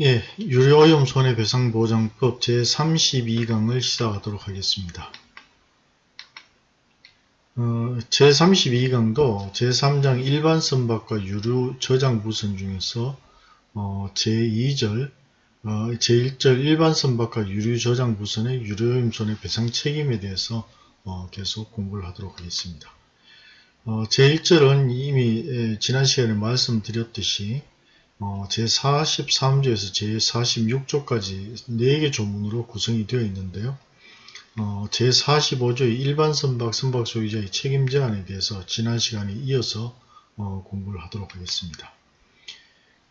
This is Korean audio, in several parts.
예, 유료오염 손해배상보장법 제32강을 시작하도록 하겠습니다. 어, 제32강도 제3장 일반 선박과 유류 저장 부선 중에서 어, 제2절 어, 제1절 일반 선박과 유류 저장 부선의 유료오염 손해배상 책임에 대해서 어, 계속 공부를 하도록 하겠습니다. 어, 제1절은 이미 예, 지난 시간에 말씀드렸듯이 어, 제43조에서 제46조까지 4개 조문으로 구성이 되어 있는데요. 어, 제45조의 일반 선박, 선박 소유자의 책임 제한에 대해서 지난 시간에 이어서 어, 공부를 하도록 하겠습니다.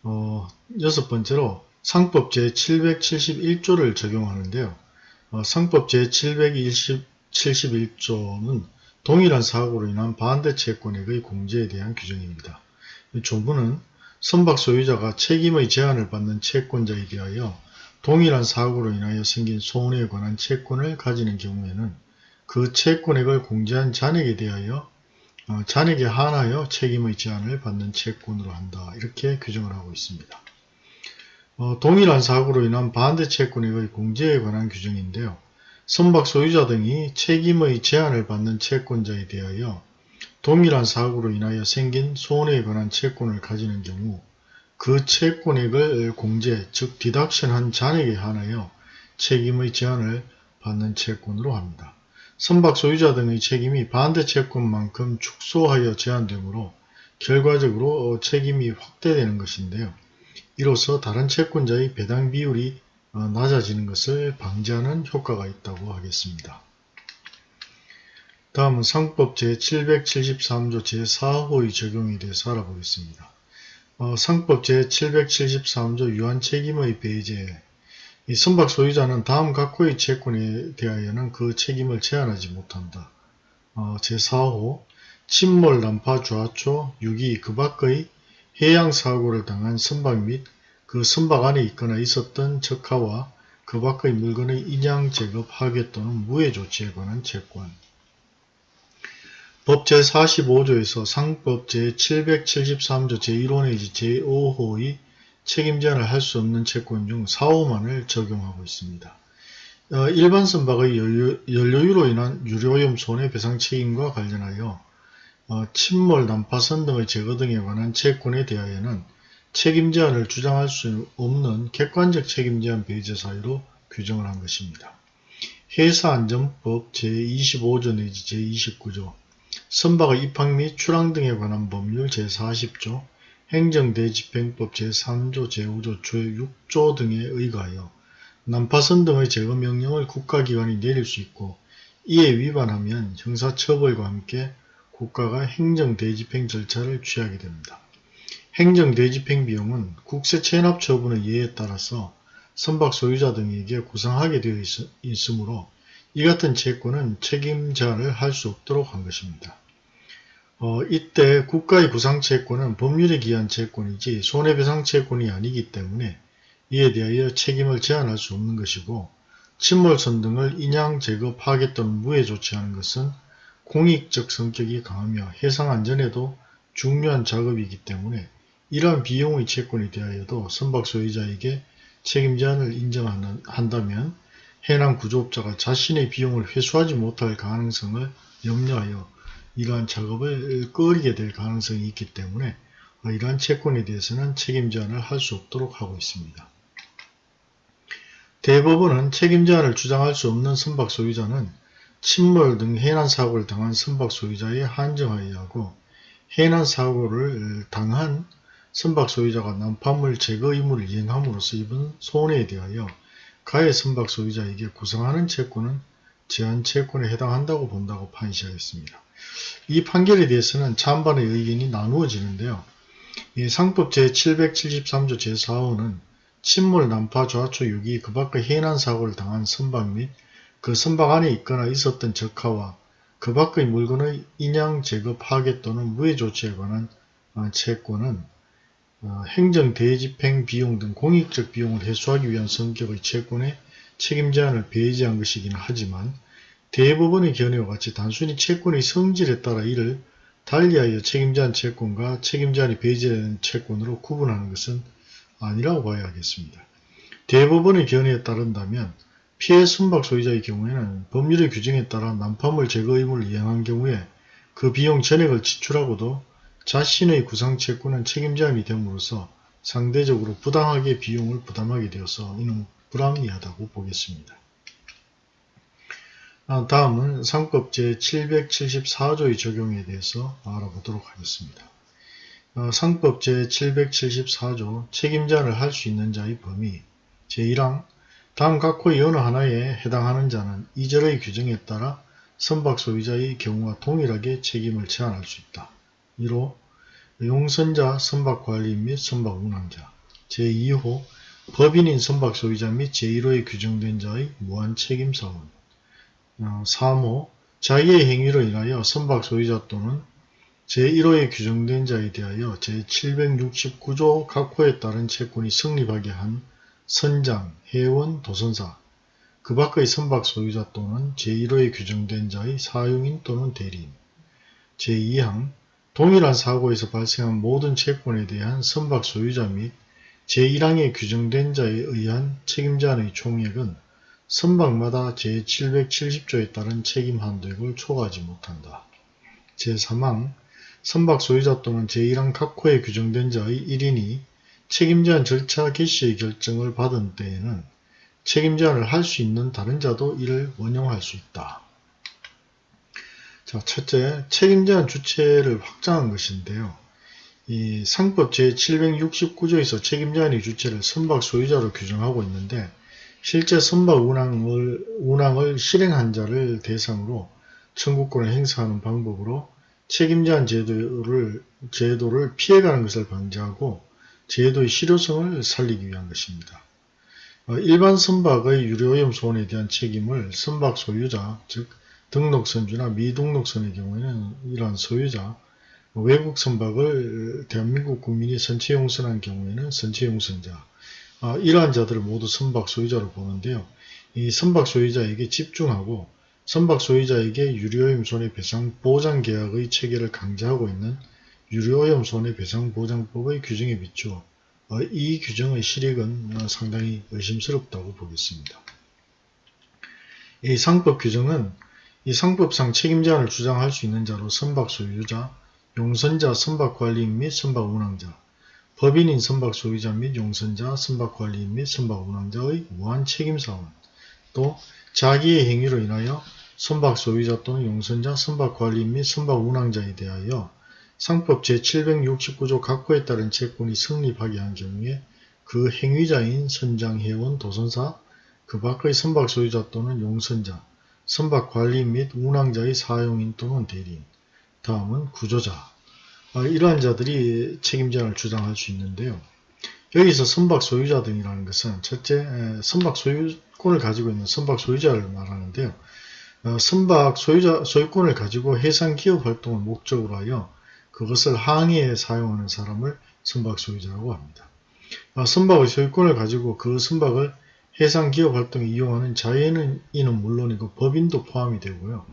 어, 여섯 번째로 상법 제771조를 적용하는데요. 어, 상법 제771조는 동일한 사고로 인한 반대 채권액의 공제에 대한 규정입니다. 이 조문은 선박 소유자가 책임의 제한을 받는 채권자에 대하여 동일한 사고로 인하여 생긴 손해에 관한 채권을 가지는 경우에는 그 채권액을 공제한 잔액에 대하여 어, 잔액에 한하여 책임의 제한을 받는 채권으로 한다. 이렇게 규정을 하고 있습니다. 어, 동일한 사고로 인한 반대 채권액의 공제에 관한 규정인데요. 선박 소유자 등이 책임의 제한을 받는 채권자에 대하여 동일한 사고로 인하여 생긴 손해에 관한 채권을 가지는 경우 그 채권액을 공제, 즉 디덕션한 잔액에 한하여 책임의 제한을 받는 채권으로 합니다. 선박 소유자 등의 책임이 반대 채권만큼 축소하여 제한되므로 결과적으로 책임이 확대되는 것인데요. 이로써 다른 채권자의 배당 비율이 낮아지는 것을 방지하는 효과가 있다고 하겠습니다. 다음은 상법 제773조 제4호의 적용에 대해서 알아보겠습니다. 어, 상법 제773조 유한 책임의 배제 이 선박 소유자는 다음 각호의 채권에 대하여는 그 책임을 제한하지 못한다. 어, 제4호 침몰, 난파, 좌초, 유기 그 밖의 해양 사고를 당한 선박 및 그 선박 안에 있거나 있었던 적하와 그 밖의 물건의 인양, 제거, 파괴 또는 무해 조치에 관한 채권 법 제45조에서 상법 제773조 제1호 내지 제5호의 책임 제한을 할 수 없는 채권 중 4호만을 적용하고 있습니다. 어, 일반 선박의 연료, 연료 유로 인한 유료오염 손해배상 책임과 관련하여 어, 침몰, 난파선 등의 제거 등에 관한 채권에 대하여는 책임 제한을 주장할 수 없는 객관적 책임 제한 배제 사유로 규정을 한 것입니다. 회사안전법 제25조 내지 제29조 선박의 입항 및 출항 등에 관한 법률 제40조, 행정대집행법 제3조, 제5조, 제6조 등에 의거하여 난파선 등의 제거 명령을 국가기관이 내릴 수 있고 이에 위반하면 형사처벌과 함께 국가가 행정대집행 절차를 취하게 됩니다. 행정대집행 비용은 국세 체납 처분의 예에 따라서 선박 소유자 등에게 구상하게 되어 있, 으므로 이 같은 채권은 책임자를 할 수 없도록 한 것입니다. 어, 이때 국가의 구상채권은 법률에 기한 채권이지 손해배상채권이 아니기 때문에 이에 대하여 책임을 제한할 수 없는 것이고 침몰선 등을 인양, 제거, 파괴 또는 무해 조치하는 것은 공익적 성격이 강하며 해상 안전에도 중요한 작업이기 때문에 이러한 비용의 채권에 대하여도 선박 소유자에게 책임 제한을 인정한다면 해당 구조업자가 자신의 비용을 회수하지 못할 가능성을 염려하여 이러한 작업을 꺼리게 될 가능성이 있기 때문에 이러한 채권에 대해서는 책임 제한을 할 수 없도록 하고 있습니다. 대법원은 책임 제한을 주장할 수 없는 선박 소유자는 침몰 등 해난 사고를 당한 선박 소유자에 한정하여 하고 해난 사고를 당한 선박 소유자가 난파물 제거 의무를 이행함으로써 입은 손해에 대하여 가해 선박 소유자에게 구성하는 채권은 제한 채권에 해당한다고 본다고 판시하였습니다. 이 판결에 대해서는 찬반의 의견이 나누어지는데요. 상법 제773조 제4호는 침몰, 난파, 좌초, 유기, 그 밖의 해난 사고를 당한 선박 및 그 선박 안에 있거나 있었던 적하와 그 밖의 물건의 인양, 제거, 파괴 또는 무해 조치에 관한 어, 채권은 어, 행정, 대집행 비용 등 공익적 비용을 해소하기 위한 성격의 채권에 책임 제한을 배제한 것이긴 하지만 대법원의 견해와 같이 단순히 채권의 성질에 따라 이를 달리하여 책임 제한 채권과 책임 제한이 배제된 채권으로 구분하는 것은 아니라고 봐야 하겠습니다. 대법원의 견해에 따른다면 피해 선박 소유자의 경우에는 법률의 규정에 따라 난파물 제거 의무를 이행한 경우에 그 비용 전액을 지출하고도 자신의 구상채권은 책임자임이 됨으로써 상대적으로 부당하게 비용을 부담하게 되어서 이는 불합리하다고 보겠습니다. 아, 다음은 상법 제774조의 적용에 대해서 알아보도록 하겠습니다. 어, 상법 제774조 책임자를 할 수 있는 자의 범위 제1항 다음 각호의 어느 하나에 해당하는 자는 이절의 규정에 따라 선박 소유자의 경우와 동일하게 책임을 제한할 수 있다. 1호 용선자 선박관리인 및 선박운항자 제2호 법인인 선박 소유자 및 제1호에 규정된 자의 무한 책임사원 어, 3호 자기의 행위로 인하여 선박 소유자 또는 제1호에 규정된 자에 대하여 제769조 각호에 따른 채권이 성립하게 한 선장, 회원, 도선사, 그 밖의 선박 소유자 또는 제1호에 규정된 자의 사용인 또는 대리인 제2항 동일한 사고에서 발생한 모든 채권에 대한 선박 소유자 및 제1항에 규정된 자에 의한 책임자의 총액은 선박마다 제770조에 따른 책임 한도액을 초과하지 못한다. 제3항 선박 소유자 또는 제1항 각호에 규정된 자의 1인이 책임 제한 절차 개시의 결정을 받은 때에는 책임 제한을 할 수 있는 다른 자도 이를 원용할 수 있다. 자, 첫째, 책임제한 주체를 확장한 것인데요. 이 상법 제769조에서 책임제한의 주체를 선박 소유자로 규정하고 있는데 실제 선박 운항을, 운항을 실행한 자를 대상으로 청구권을 행사하는 방법으로 책임제한 제도를, 제도를 피해가는 것을 방지하고 제도의 실효성을 살리기 위한 것입니다. 어, 일반 선박의 유료오염 소원에 대한 책임을 선박 소유자, 즉 등록 선주나 미등록 선의 경우에는 이러한 소유자, 외국 선박을 대한민국 국민이 선체 용선한 경우에는 선체 용선자, 어, 이러한 자들을 모두 선박 소유자로 보는데요. 이 선박 소유자에게 집중하고 선박 소유자에게 유료오염 손해배상 보장 계약의 체계를 강제하고 있는 유료오염 손해배상 보장법의 규정에 비추어 어, 이 규정의 실익은 상당히 의심스럽다고 보겠습니다. 이 상법 규정은 이 상법상 책임자를 주장할 수 있는 자로 선박 소유자, 용선자, 선박 관리인 및 선박 운항자, 법인인 선박 소유자 및 용선자, 선박 관리인 및 선박 운항자의 무한 책임 사원, 또 자기의 행위로 인하여 선박 소유자 또는 용선자, 선박 관리인 및 선박 운항자에 대하여 상법 제769조 각호에 따른 채권이 성립하게 한 경우에 그 행위자인 선장회원, 도선사, 그 밖의 선박 소유자 또는 용선자, 선박 관리인 및 운항자의 사용인 또는 대리인, 다음은 구조자. 아, 이러한 자들이 책임자를 주장할 수 있는데요. 여기서 선박 소유자 등이라는 것은 첫째 선박 소유권을 가지고 있는 선박 소유자를 말하는데요. 어, 선박 소유자, 소유권을 가지고 해상 기업 활동을 목적으로 하여 그것을 항해에 사용하는 사람을 선박 소유자라고 합니다. 어, 선박의 소유권을 가지고 그 선박을 해상기업 활동에 이용하는 자연인은 물론이고 법인도 포함이 되고요.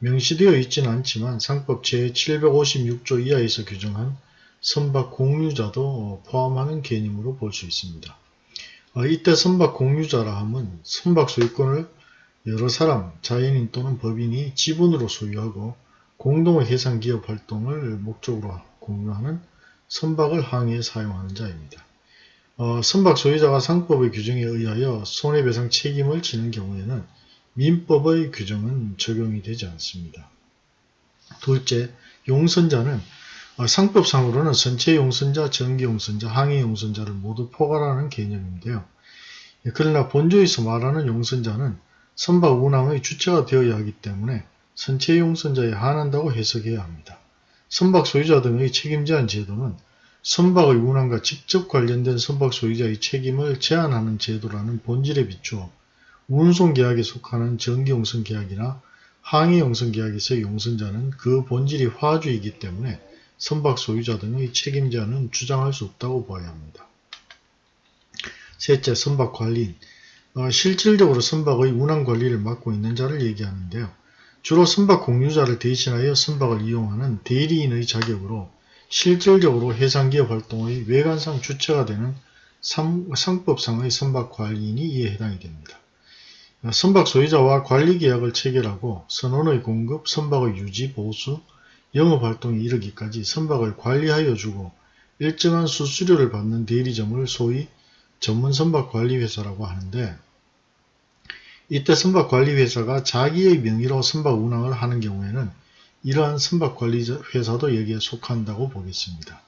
명시되어 있지는 않지만 상법 제756조 이하에서 규정한 선박 공유자도 포함하는 개념으로 볼 수 있습니다. 어, 이때 선박 공유자라 함은 선박 소유권을 여러 사람, 자연인 또는 법인이 지분으로 소유하고 공동의 해상기업 활동을 목적으로 공유하는 선박을 항해에 사용하는 자입니다. 어, 선박 소유자가 상법의 규정에 의하여 손해배상 책임을 지는 경우에는 민법의 규정은 적용이 되지 않습니다. 둘째, 용선자는 어, 상법상으로는 선체 용선자, 전기 용선자, 항해 용선자를 모두 포괄하는 개념인데요. 그러나 본조에서 말하는 용선자는 선박 운항의 주체가 되어야 하기 때문에 선체 용 선자에 한한다고 해석해야 합니다. 선박 소유자 등의 책임 제한 제도는 선박의 운항과 직접 관련된 선박 소유자의 책임을 제한하는 제도라는 본질에 비추어 운송계약에 속하는 전기용선계약이나 항해용선계약에서의 용선자는 그 본질이 화주이기 때문에 선박 소유자 등의 책임자는 주장할 수 없다고 봐야 합니다. 셋째, 선박관리인 어, 실질적으로 선박의 운항 관리를 맡고 있는 자를 얘기하는데요. 주로 선박 공유자를 대신하여 선박을 이용하는 대리인의 자격으로 실질적으로 해상기업 활동의 외관상 주체가 되는 상, 상법상의 선박관리인이 이에 해당이 됩니다. 선박 소유자와 관리계약을 체결하고 선원의 공급, 선박의 유지, 보수, 영업활동에 이르기까지 선박을 관리하여 주고 일정한 수수료를 받는 대리점을 소위 전문 선박관리회사라고 하는데 이때 선박관리회사가 자기의 명의로 선박 운항을 하는 경우에는 이러한 선박관리회사도 여기에 속한다고 보겠습니다.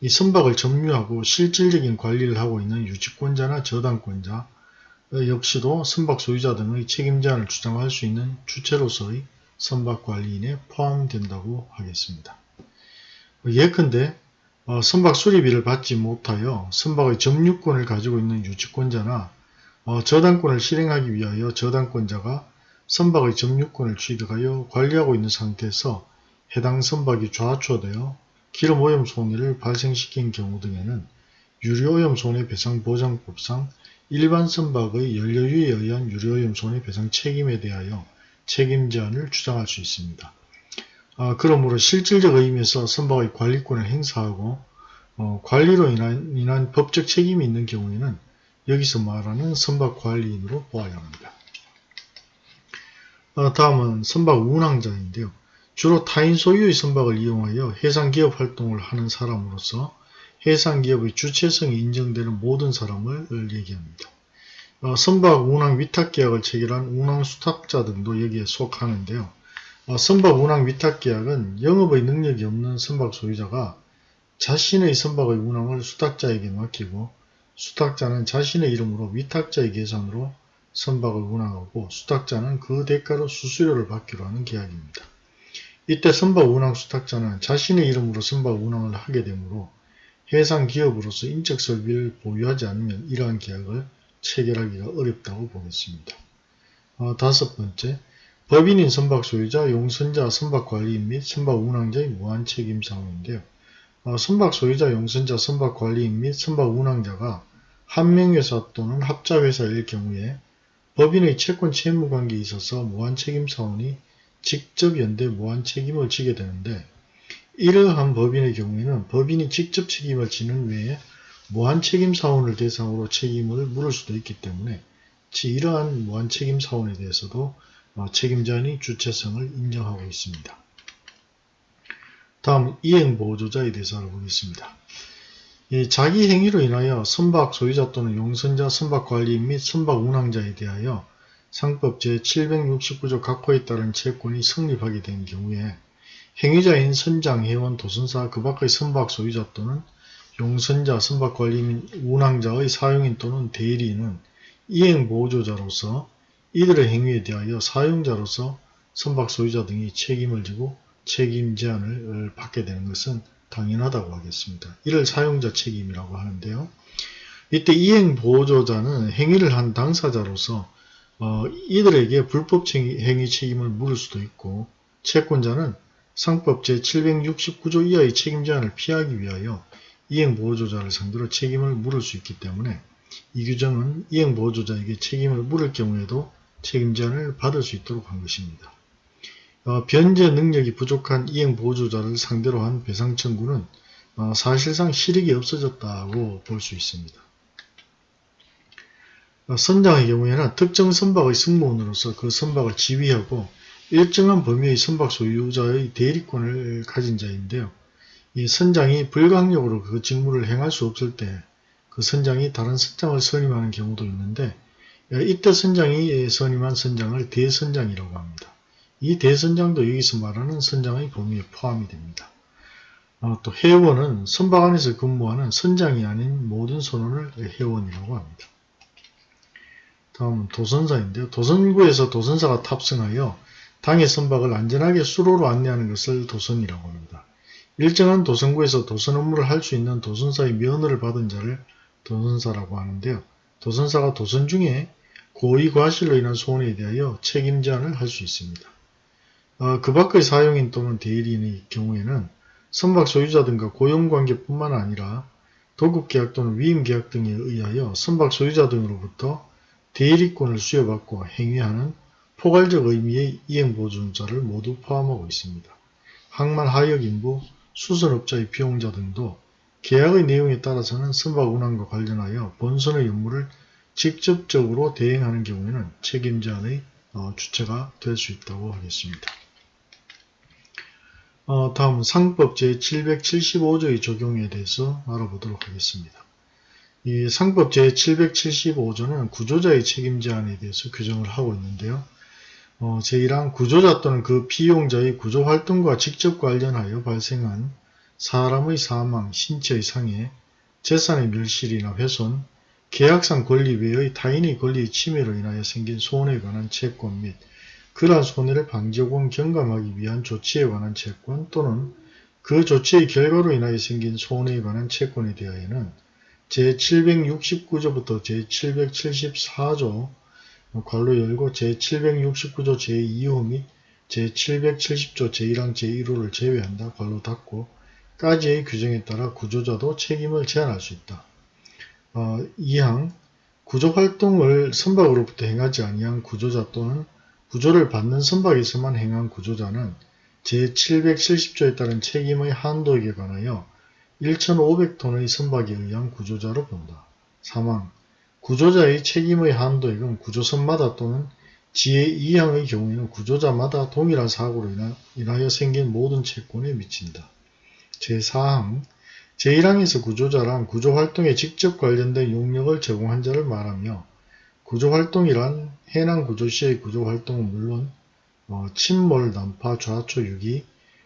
이 선박을 점유하고 실질적인 관리를 하고 있는 유지권자나 저당권자 역시도 선박 소유자 등의 책임 제한을 주장할 수 있는 주체로서의 선박관리인에 포함된다고 하겠습니다. 예컨대 어, 선박 수리비를 받지 못하여 선박의 점유권을 가지고 있는 유지권자나 어, 저당권을 실행하기 위하여 저당권자가 선박의 점유권을 취득하여 관리하고 있는 상태에서 해당 선박이 좌초되어 기름 오염 손해를 발생시킨 경우 등에는 유류오염 손해배상보장법상 일반 선박의 연료유에 의한 유류오염 손해배상 책임에 대하여 책임 제한을 주장할 수 있습니다. 아, 그러므로 실질적 의미에서 선박의 관리권을 행사하고 어, 관리로 인한, 인한 법적 책임이 있는 경우에는 여기서 말하는 선박 관리인으로 보아야 합니다. 어, 다음은 선박 운항자인데요. 주로 타인 소유의 선박을 이용하여 해상기업 활동을 하는 사람으로서 해상기업의 주체성이 인정되는 모든 사람을 얘기합니다. 어, 선박 운항 위탁계약을 체결한 운항수탁자 등도 여기에 속하는데요. 어, 선박 운항 위탁계약은 영업의 능력이 없는 선박 소유자가 자신의 선박의 운항을 수탁자에게 맡기고 수탁자는 자신의 이름으로 위탁자의 계산으로 선박을 운항하고 수탁자는 그 대가로 수수료를 받기로 하는 계약입니다. 이때 선박 운항 수탁자는 자신의 이름으로 선박 운항을 하게 되므로 해상 기업으로서 인적 설비를 보유하지 않으면 이러한 계약을 체결하기가 어렵다고 보겠습니다. 어, 다섯 번째, 법인인 선박 소유자, 용선자, 선박 관리인 및 선박 운항자의 무한 책임 사항인데요. 어, 선박 소유자, 용선자, 선박 관리인 및 선박 운항자가 한 명회사 또는 합자회사일 경우에 법인의 채권 채무 관계에 있어서 무한 책임 사원이 직접 연대 무한 책임을 지게 되는데 이러한 법인의 경우에는 법인이 직접 책임을 지는 외에 무한 책임 사원을 대상으로 책임을 물을 수도 있기 때문에 이러한 무한 책임 사원에 대해서도 어, 책임자니 주체성을 인정하고 있습니다. 다음 이행보조자에 대해서 알아보겠습니다. 자기 행위로 인하여 선박 소유자 또는 용선자, 선박 관리인 및 선박 운항자에 대하여 상법 제769조 각호에 따른 채권이 성립하게 된 경우에 행위자인 선장, 회원, 도선사, 그 밖의 선박 소유자 또는 용선자, 선박 관리인, 운항자의 사용인 또는 대리인은 이행 보조자로서 이들의 행위에 대하여 사용자로서 선박 소유자 등이 책임을 지고 책임 제한을 받게 되는 것은 당연하다고 하겠습니다. 이를 사용자 책임이라고 하는데요. 이때 이행 보조자는 행위를 한 당사자로서 어, 이들에게 불법 행위 책임을 물을 수도 있고 채권자는 상법 제769조 이하의 책임 제한을 피하기 위하여 이행보호조자를 상대로 책임을 물을 수 있기 때문에 이 규정은 이행보호조자에게 책임을 물을 경우에도 책임 제한을 받을 수 있도록 한 것입니다. 어, 변제 능력이 부족한 이행보호조자를 상대로 한 배상 청구는 어, 사실상 실익이 없어졌다고 볼 수 있습니다. 어, 선장의 경우에는 특정 선박의 승무원으로서 그 선박을 지휘하고 일정한 범위의 선박 소유자의 대리권을 가진 자인데요. 이 선장이 불강력으로 그 직무를 행할 수 없을 때 그 선장이 다른 선장을 선임하는 경우도 있는데 이때 선장이 선임한 선장을 대선장이라고 합니다. 이 대선장도 여기서 말하는 선장의 범위에 포함이 됩니다. 어, 또 회원은 선박 안에서 근무하는 선장이 아닌 모든 선원을 회원이라고 합니다. 다음은 도선사인데요. 도선구에서 도선사가 탑승하여 당의 선박을 안전하게 수로로 안내하는 것을 도선이라고 합니다. 일정한 도선구에서 도선 업무를 할 수 있는 도선사의 면허를 받은 자를 도선사라고 하는데요. 도선사가 도선 중에 고의 과실로 인한 손해에 대하여 책임 제한을 할 수 있습니다. 어, 그 밖의 사용인 또는 대리인의 경우에는 선박 소유자 등과 고용관계뿐만 아니라 도급계약 또는 위임계약 등에 의하여 선박 소유자 등으로부터 대리권을 수여받고 행위하는 포괄적 의미의 이행보존자를 모두 포함하고 있습니다. 항만 하역인부, 수선업자의 비용자 등도 계약의 내용에 따라서는 선박 운항과 관련하여 본선의 업무를 직접적으로 대행하는 경우에는 책임자의 어, 주체가 될 수 있다고 하겠습니다. 어, 다음 상법 제775조의 적용에 대해서 알아보도록 하겠습니다. 이 상법 제775조는 구조자의 책임 제한에 대해서 규정을 하고 있는데요. 어, 제1항 구조자 또는 그 피용자의 구조활동과 직접 관련하여 발생한 사람의 사망, 신체의 상해, 재산의 멸실이나 훼손, 계약상 권리 외의 타인의 권리의 침해로 인하여 생긴 손해에 관한 채권 및 그러한 손해를 방지 혹은 경감하기 위한 조치에 관한 채권 또는 그 조치의 결과로 인하여 생긴 손해에 관한 채권에 대하여는 제769조부터 제774조 관로 열고 제769조 제2호 및 제770조 제1항 제1호를 제외한다. 관로 닫고 까지의 규정에 따라 구조자도 책임을 제한할 수 있다. 어, 2항 구조활동을 선박으로부터 행하지 아니한 구조자 또는 구조를 받는 선박에서만 행한 구조자는 제770조에 따른 책임의 한도에 관하여 1,500톤의 선박에 의한 구조자로 본다. 사망 구조자의 책임의 한도액은 구조선마다 또는 지혜 2항의 경우에는 구조자마다 동일한 사고로 인하여 생긴 모든 채권에 미친다. 제4항 제1항에서 구조자란 구조활동에 직접 관련된 용역을 제공한 자를 말하며 구조활동이란 해난 구조 시의 구조활동은 물론 어, 침몰, 난파, 좌초, 유기,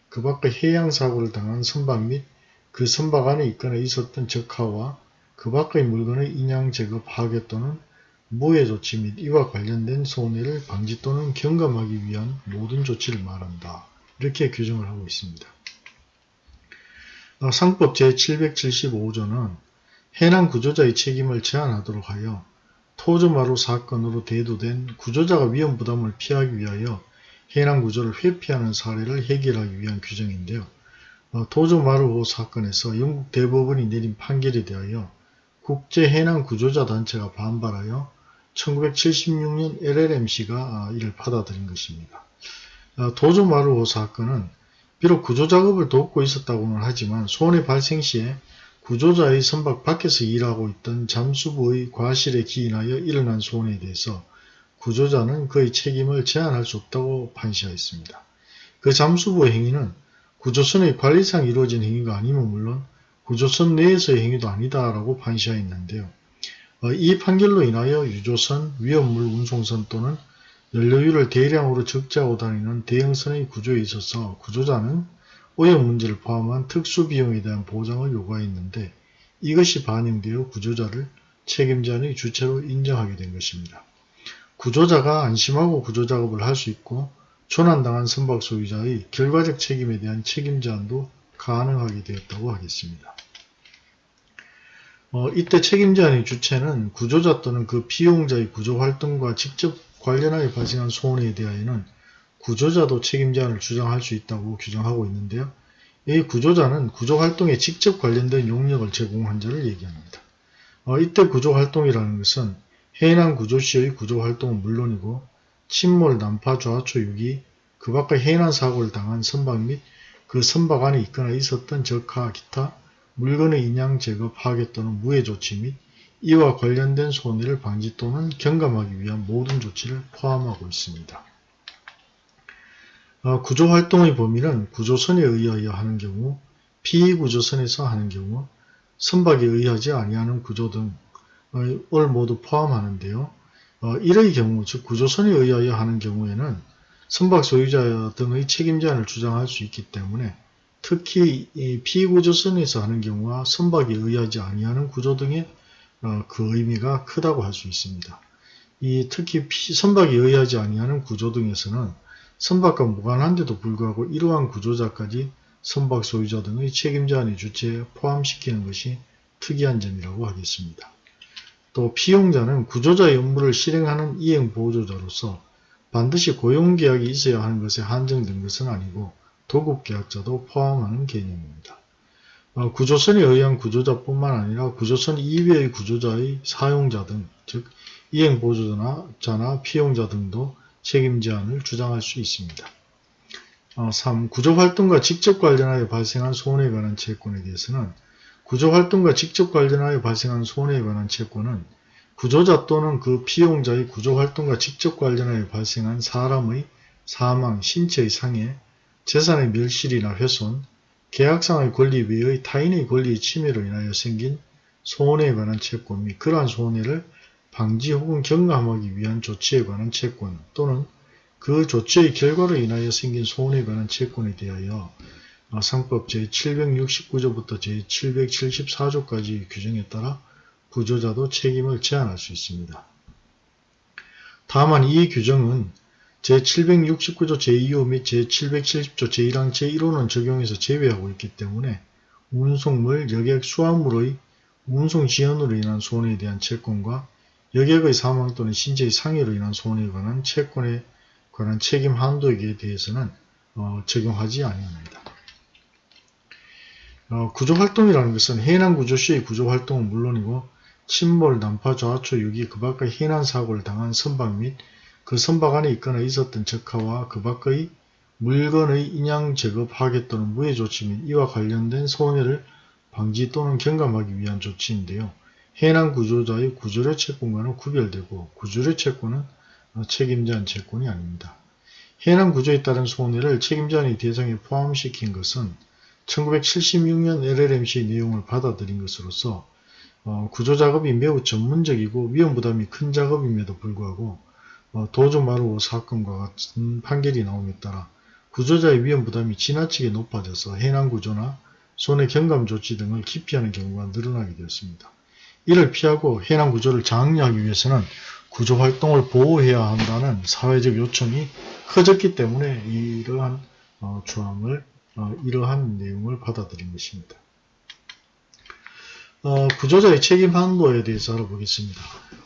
그 밖의 해양사고를 당한 선박 및 그 선박 안에 있거나 있었던 적하와 그 밖의 물건의 인양 제거 파괴 또는 무해 조치 및 이와 관련된 손해를 방지 또는 경감하기 위한 모든 조치를 말한다. 이렇게 규정을 하고 있습니다. 어, 상법 제775조는 해난 구조자의 책임을 제한하도록 하여 토주마루 사건으로 대두된 구조자가 위험 부담을 피하기 위하여 해난 구조를 회피하는 사례를 해결하기 위한 규정인데요. 어, 토주마루호 사건에서 영국 대법원이 내린 판결에 대하여 국제 해난 구조자 단체가 반발하여 1976년 LLMC가 아, 이를 받아들인 것입니다. 어, 도주마루호 사건은 비록 구조작업을 돕고 있었다고는 하지만 손해 발생 시에 구조자의 선박 밖에서 일하고 있던 잠수부의 과실에 기인하여 일어난 손해에 대해서 구조자는 그의 책임을 제한할 수 없다고 판시하였습니다. 그 잠수부의 행위는 구조선의 관리상 이루어진 행위가 아니면 물론 구조선 내에서의 행위도 아니다라고 판시하였는데요. 어, 이 판결로 인하여 유조선, 위험물 운송선 또는 연료율을 대량으로 적재하고 다니는 대형선의 구조에 있어서 구조자는 오염 문제를 포함한 특수 비용에 대한 보장을 요구하였는데 이것이 반영되어 구조자를 책임자의 주체로 인정하게 된 것입니다. 구조자가 안심하고 구조작업을 할 수 있고 조난당한 선박 소유자의 결과적 책임에 대한 책임 제한도 가능하게 되었다고 하겠습니다. 어, 이때 책임 제한의 주체는 구조자 또는 그 피용자의 구조활동과 직접 관련하여 발생한 손해에 대하여는 구조자도 책임 제한을 주장할 수 있다고 규정하고 있는데요. 이 구조자는 구조활동에 직접 관련된 용역을 제공한 자를 얘기합니다. 어, 이때 구조활동이라는 것은 해난 구조시의 구조활동은 물론이고 침몰, 난파, 좌초, 유기, 그 밖의 해난 사고를 당한 선박 및 그 선박 안에 있거나 있었던 적하, 기타, 물건의 인양 제거, 파괴 또는 무해 조치 및 이와 관련된 손해를 방지 또는 경감하기 위한 모든 조치를 포함하고 있습니다. 어, 구조활동의 범위는 구조선에 의하여 하는 경우, 피구조선에서 하는 경우, 선박에 의하지 아니하는 구조 등을 모두 포함하는데요. 어, 이의 경우, 즉 구조선에 의하여 하는 경우에는 선박 소유자 등의 책임 제한을 주장할 수 있기 때문에 특히 피구조선에서 하는 경우와 선박에 의하지 아니하는 구조 등의 어, 그 의미가 크다고 할 수 있습니다. 이 특히 선박에 의하지 아니하는 구조 등에서는 선박과 무관한데도 불구하고 이러한 구조자까지 선박 소유자 등의 책임자의 주체에 포함시키는 것이 특이한 점이라고 하겠습니다. 또 피용자는 구조자의 업무를 실행하는 이행보조자로서 반드시 고용계약이 있어야 하는 것에 한정된 것은 아니고 도급계약자도 포함하는 개념입니다. 어, 구조선에 의한 구조자뿐만 아니라 구조선 이외의 구조자의 사용자 등, 즉 이행보조자나 피용자 등도 책임 제한을 주장할 수 있습니다. 어, 3. 구조활동과 직접 관련하여 발생한 손해에 관한 채권에 대해서는 구조활동과 직접 관련하여 발생한 손해에 관한 채권은 구조자 또는 그 피용자의 구조활동과 직접 관련하여 발생한 사람의 사망, 신체의 상해, 재산의 멸실이나 훼손, 계약상의 권리 외의 타인의 권리의 침해로 인하여 생긴 손해에 관한 채권 및 그러한 손해를 방지 혹은 경감하기 위한 조치에 관한 채권 또는 그 조치의 결과로 인하여 생긴 손해에 관한 채권에 대하여 상법 제769조부터 제774조까지 규정에 따라 구조자도 책임을 제한할 수 있습니다. 다만 이 규정은 제769조 제2호 및 제770조 제1항 제1호는 적용해서 제외하고 있기 때문에 운송물, 여객, 수화물의 운송 지연으로 인한 손해에 대한 채권과 여객의 사망 또는 신체의 상해로 인한 손해에 관한 채권에 관한 책임 한도에 대해서는 어, 적용하지 아니합니다. 어, 구조활동이라는 것은 해난 구조 시의 구조활동은 물론이고 침몰, 난파, 좌초, 유기, 그 밖의 해난 사고를 당한 선박 및 그 선박 안에 있거나 있었던 적하와 그 밖의 물건의 인양 제거, 파괴 또는 무해 조치 및 이와 관련된 손해를 방지 또는 경감하기 위한 조치인데요. 해난 구조자의 구조료 채권과는 구별되고 구조료 채권은 책임자한 채권이 아닙니다. 해난 구조에 따른 손해를 책임자의 대상에 포함시킨 것은 1976년 LLMC 내용을 받아들인 것으로서 어, 구조 작업이 매우 전문적이고 위험 부담이 큰 작업임에도 불구하고 어, 도주마루 사건과 같은 판결이 나옴에 따라 구조자의 위험 부담이 지나치게 높아져서 해난 구조나 손해 경감 조치 등을 기피하는 경우가 늘어나게 되었습니다. 이를 피하고 해난 구조를 장려하기 위해서는 구조 활동을 보호해야 한다는 사회적 요청이 커졌기 때문에 이러한 어, 조항을 어, 이러한 내용을 받아들인 것입니다. 어, 구조자의 책임 한도에 대해서 알아보겠습니다.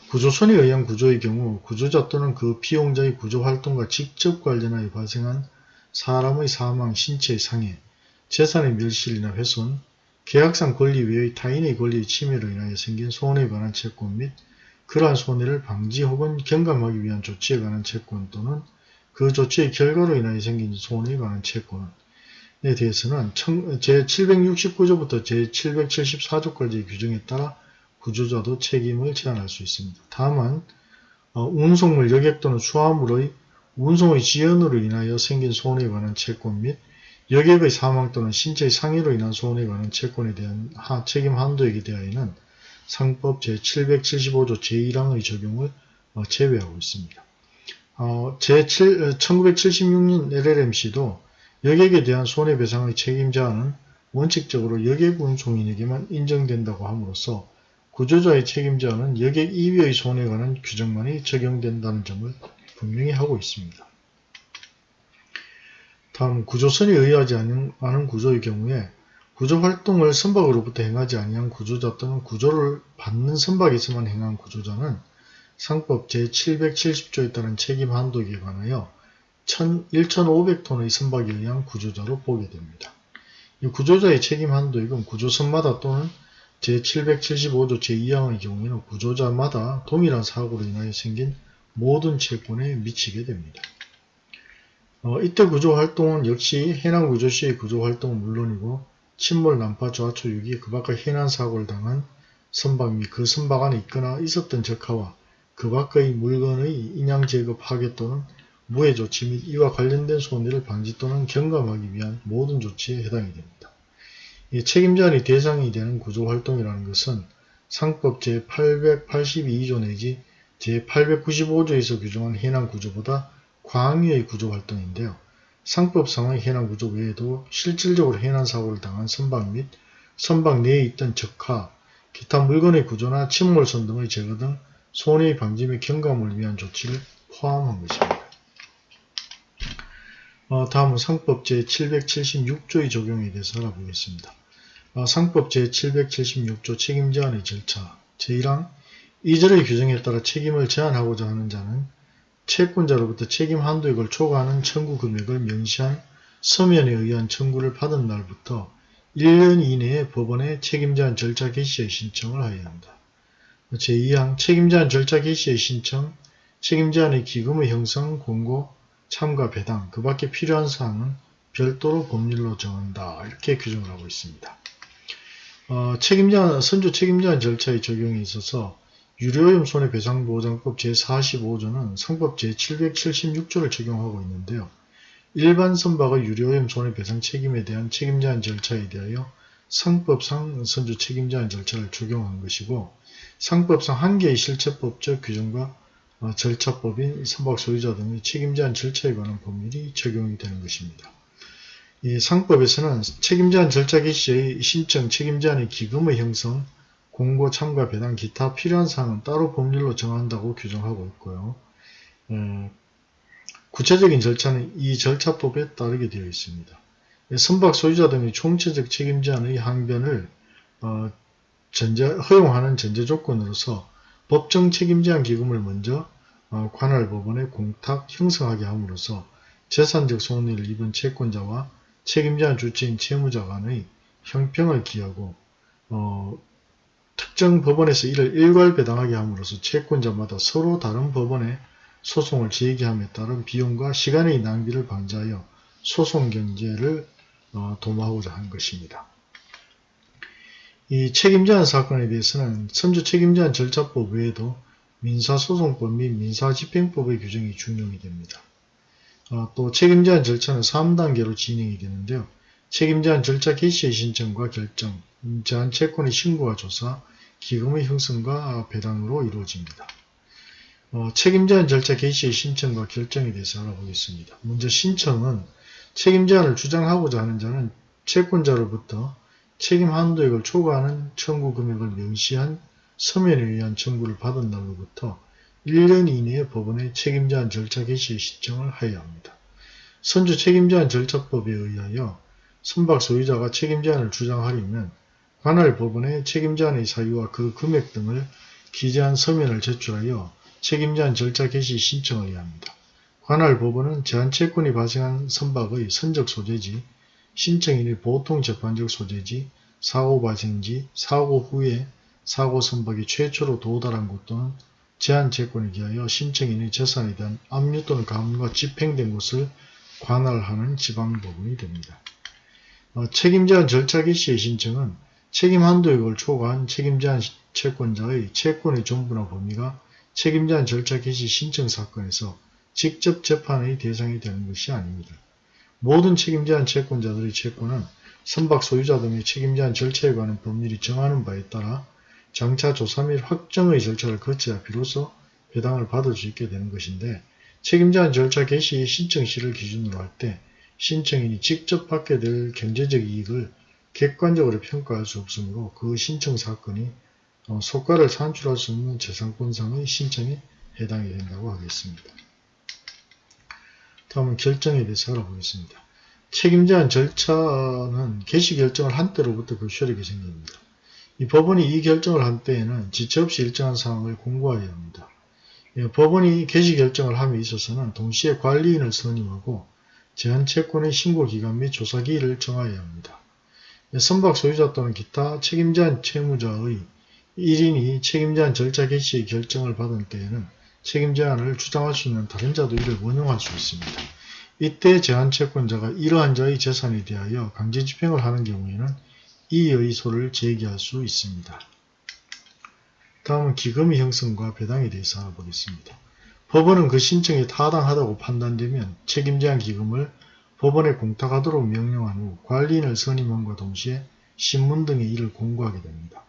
구조선에 의한 구조의 경우 구조자 또는 그 피용자의 구조활동과 직접 관련하여 발생한 사람의 사망, 신체의 상해, 재산의 멸실이나 훼손, 계약상 권리 외의 타인의 권리의 침해로 인하여 생긴 손해에 관한 채권 및 그러한 손해를 방지 혹은 경감하기 위한 조치에 관한 채권 또는 그 조치의 결과로 인하여 생긴 손해에 관한 채권에 대해서는 제769조부터 제774조까지의 규정에 따라 구조자도 책임을 제한할 수 있습니다. 다만 어, 운송물 여객 또는 수화물의 운송의 지연으로 인하여 생긴 손해에 관한 채권 및 여객의 사망 또는 신체의 상해로 인한 손해에 관한 채권에 대한 하, 책임 한도에 대하여는 상법 제775조 제1항의 적용을 어, 제외하고 있습니다. 어, 제7, 1976년 LLMC도 여객에 대한 손해배상의 책임자는 원칙적으로 여객 운송인에게만 인정된다고 함으로써 구조자의 책임자는 여객 이외의 손해에 관한 규정만이 적용된다는 점을 분명히 하고 있습니다. 다음 구조선에 의하지 않은 구조의 경우에 구조활동을 선박으로부터 행하지 아니한 구조자 또는 구조를 받는 선박에서만 행한 구조자는 상법 제770조에 따른 책임 한도에 관하여 1,500톤의 선박에 의한 구조자로 보게 됩니다. 이 구조자의 책임 한도액은 구조선마다 또는 제775조 제2항의 경우에는 구조자마다 동일한 사고로 인하여 생긴 모든 채권에 미치게 됩니다. 어, 이때 구조활동은 역시 해난구조 시의 구조활동은 물론이고 침몰, 난파, 좌초, 유기, 그 밖의 해난사고를 당한 선박 및 그 선박 안에 있거나 있었던 적하와 그 밖의 물건의 인양 제거 파괴 또는 무해 조치 및 이와 관련된 손해를 방지 또는 경감하기 위한 모든 조치에 해당이 됩니다. 책임자의 대상이 되는 구조활동이라는 것은 상법 제882조 내지 제895조에서 규정한 해난구조보다 광위의 구조활동인데요. 상법상의 해난 구조 외에도 실질적으로 해난 사고를 당한 선박 및 선박 내에 있던 적하, 기타 물건의 구조나 침몰선 등의 제거 등 손해의 방지 및 경감을 위한 조치를 포함한 것입니다. 어, 다음은 상법 제776조의 적용에 대해서 알아보겠습니다. 어, 상법 제776조 책임 제한의 절차 제1항 이절의 규정에 따라 책임을 제한하고자 하는 자는 채권자로부터 책임 한도액을 초과하는 청구 금액을 명시한 서면에 의한 청구를 받은 날부터 1년 이내에 법원에 책임 제한 절차 개시의 신청을 하여야 한다. 제2항 책임 제한 절차 개시의 신청, 책임 제한의 기금의 형성, 공고, 참가, 배당, 그 밖에 필요한 사항은 별도로 법률로 정한다. 이렇게 규정을 하고 있습니다. 어, 책임자, 선주 책임자 절차의 적용에 있어서 유료오염 손해배상보장법 제45조는 상법 제776조를 적용하고 있는데요. 일반 선박의 유료오염 손해배상 책임에 대한 책임자한 절차에 대하여 상법상 선주 책임자한 절차를 적용한 것이고 상법상 한 개의 실체법적 규정과 어, 절차법인 선박 소유자 등의 책임자한 절차에 관한 법률이 적용이 되는 것입니다. 이 상법에서는 책임자한 절차 개시의 신청 책임자한의 기금의 형성, 공고 참가 배당 기타 필요한 사항은 따로 법률로 정한다고 규정하고 있고요. 에, 구체적인 절차는 이 절차법에 따르게 되어 있습니다. 선박 소유자 등의 총체적 책임자의 항변을 어, 전제, 허용하는 전제 조건으로서 법정 책임제한 기금을 먼저 어, 관할 법원에 공탁 형성하게 함으로써 재산적 손해를 입은 채권자와 책임자한 주체인 채무자 간의 형평을 기하고 어, 특정 법원에서 이를 일괄 배당하게 함으로써 채권자마다 서로 다른 법원에 소송을 제기함에 따른 비용과 시간의 낭비를 방지하여 소송 경제를 어, 도모하고자 한 것입니다. 이 책임제한 사건에 대해서는 선주 책임제한 절차법 외에도 민사소송법 및 민사집행법의 규정이 준용이 됩니다. 어, 또 책임제한 절차는 3단계로 진행이 되는데요. 책임제한 절차 개시의 신청과 결정, 제한 채권의 신고와 조사, 기금의 형성과 배당으로 이루어집니다. 어, 책임제한 절차 개시의 신청과 결정에 대해서 알아보겠습니다. 먼저 신청은 책임제한을 주장하고자 하는 자는 채권자로부터 책임 한도액을 초과하는 청구 금액을 명시한 서면에 의한 청구를 받은 날로부터 1년 이내에 법원에 책임제한 절차 개시의 신청을 하여야 합니다. 선주 책임제한 절차법에 의하여 선박 소유자가 책임 제한을 주장하려면 관할 법원에 책임 제한의 사유와 그 금액 등을 기재한 서면을 제출하여 책임 제한 절차 개시 신청을 해야 합니다. 관할 법원은 제한 채권이 발생한 선박의 선적 소재지, 신청인의 보통 재판적 소재지, 사고 발생지, 사고 후에 사고 선박이 최초로 도달한 곳 또는 제한 채권에 기하여 신청인의 재산에 대한 압류 또는 감류가 집행된 곳을 관할하는 지방법원이 됩니다. 어, 책임제한 절차 개시의 신청은 책임 한도액을 초과한 책임제한 채권자의 채권의 전부나 범위가 책임제한 절차 개시 신청 사건에서 직접 재판의 대상이 되는 것이 아닙니다. 모든 책임제한 채권자들의 채권은 선박 소유자 등의 책임제한 절차에 관한 법률이 정하는 바에 따라 장차 조사 및 확정의 절차를 거쳐야 비로소 배당을 받을 수 있게 되는 것인데 책임제한 절차 개시 신청 시를 기준으로 할때 신청인이 직접 받게 될 경제적 이익을 객관적으로 평가할 수 없으므로 그 신청 사건이 어, 소가를 산출할 수 없는 재산권상의 신청에 해당이 된다고 하겠습니다. 다음은 결정에 대해서 알아보겠습니다. 책임제한 절차는 개시 결정을 한 때로부터 교시하게 생깁니다. 이 법원이 이 결정을 한 때에는 지체 없이 일정한 상황을 공고하여야 합니다. 예, 법원이 개시 결정을 함에 있어서는 동시에 관리인을 선임하고 제한채권의 신고기간 및 조사기일을 정하여야 합니다. 예, 선박 소유자 또는 기타 책임제한 채무자의 1인이 책임제한 절차 개시의 결정을 받은 때에는 책임 제한을 주장할 수 있는 다른 자도 이를 원용할 수 있습니다. 이때 제한채권자가 이러한 자의 재산에 대하여 강제 집행을 하는 경우에는 이 의 소를 제기할 수 있습니다. 다음은 기금의 형성과 배당에 대해서 알아보겠습니다. 법원은 그 신청이 타당하다고 판단되면 책임제한 기금을 법원에 공탁하도록 명령한 후 관리인을 선임함과 동시에 신문 등의 일을 공고하게 됩니다.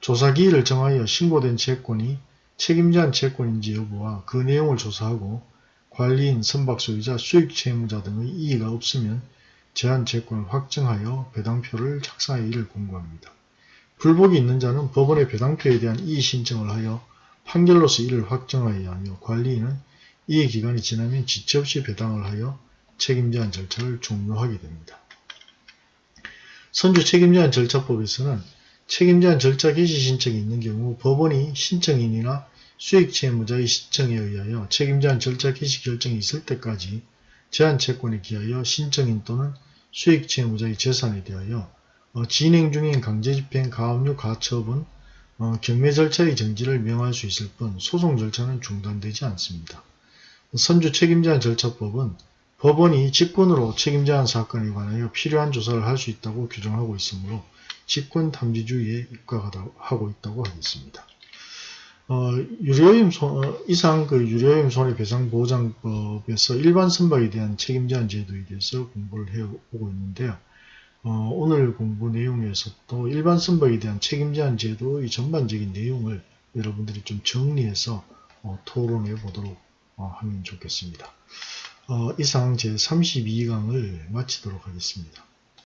조사기일을 정하여 신고된 채권이 책임자한 채권인지 여부와 그 내용을 조사하고 관리인, 선박소유자, 수익채무자 등의 이의가 없으면 제한 채권을 확정하여 배당표를 작성하여 이를 공고합니다. 불복이 있는 자는 법원의 배당표에 대한 이의 신청을 하여 판결로서 이를 확정하여야 하며 관리인은 이의 기간이 지나면 지체 없이 배당을 하여 책임제한 절차를 종료하게 됩니다. 선주 책임제한 절차법에서는 책임제한 절차 개시 신청이 있는 경우 법원이 신청인이나 수익채무자의 신청에 의하여 책임제한 절차 개시 결정이 있을 때까지 제한채권에 기하여 신청인 또는 수익채무자의 재산에 대하여 어, 진행 중인 강제집행, 가압류, 가처분, 어, 경매 절차의 정지를 명할 수 있을 뿐 소송 절차는 중단되지 않습니다. 선주 책임제한 절차법은 법원이 직권으로 책임제한 사건에 관하여 필요한 조사를 할 수 있다고 규정하고 있으므로 직권 탐지주의에 입각하고 있다고 하겠습니다. 어, 유료임 손, 어, 이상 그 유료임 손해배상보장법에서 일반 선박에 대한 책임제한 제도에 대해서 공부를 해오고 있는데요. 어, 오늘 공부 내용에서도 일반 선박에 대한 책임제한 제도의 전반적인 내용을 여러분들이 좀 정리해서 어, 토론해 보도록 어, 하면 좋겠습니다. 어, 이상 제 32강을 마치도록 하겠습니다.